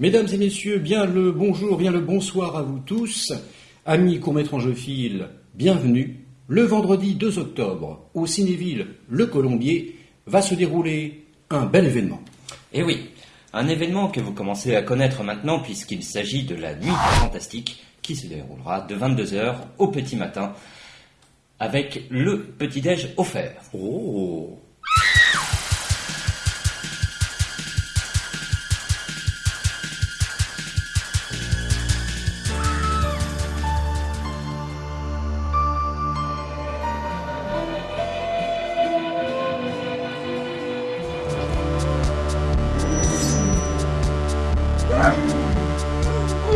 Mesdames et messieurs, bien le bonjour, bien le bonsoir à vous tous. Amis courts-métrangophiles, bienvenue. Le vendredi 2 octobre, au Cinéville Le Colombier, va se dérouler un bel événement. Et oui, un événement que vous commencez à connaître maintenant puisqu'il s'agit de la Nuit Fantastique qui se déroulera de 22h au petit matin avec le petit-déj offert. Oh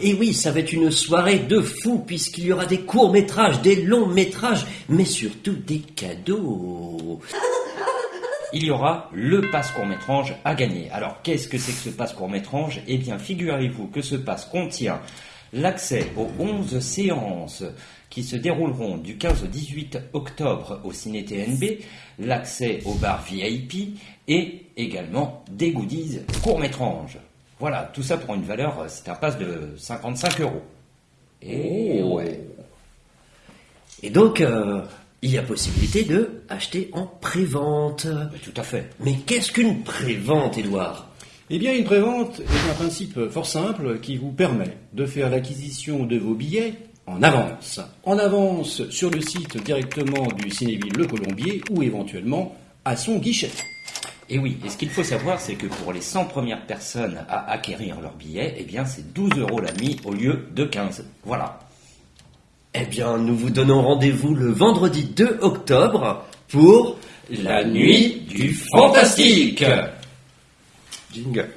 Et oui, ça va être une soirée de fou puisqu'il y aura des courts-métrages, des longs-métrages, mais surtout des cadeaux. Il y aura le passe court-métrange à gagner. Alors, qu'est-ce que c'est que ce passe court-métrange Eh bien, figurez-vous que ce passe contient l'accès aux 11 séances qui se dérouleront du 15 au 18 octobre au Ciné TNB, l'accès au bar VIP et également des goodies court-métrange. Voilà, tout ça pour une valeur, euh, c'est un passe de 55 euros. Et ouais. Et donc, euh, il y a possibilité de acheter en prévente. Tout à fait. Mais qu'est-ce qu'une prévente, Édouard? Eh bien, une prévente est un principe fort simple qui vous permet de faire l'acquisition de vos billets en avance. En avance sur le site directement du Cinéville Le Colombier ou éventuellement à son guichet. Et oui, et ce qu'il faut savoir, c'est que pour les 100 premières personnes à acquérir leur billet, eh bien c'est 12 euros la nuit au lieu de 15. Voilà. Eh bien, nous vous donnons rendez-vous le vendredi 2 octobre pour La nuit du fantastique Jingle.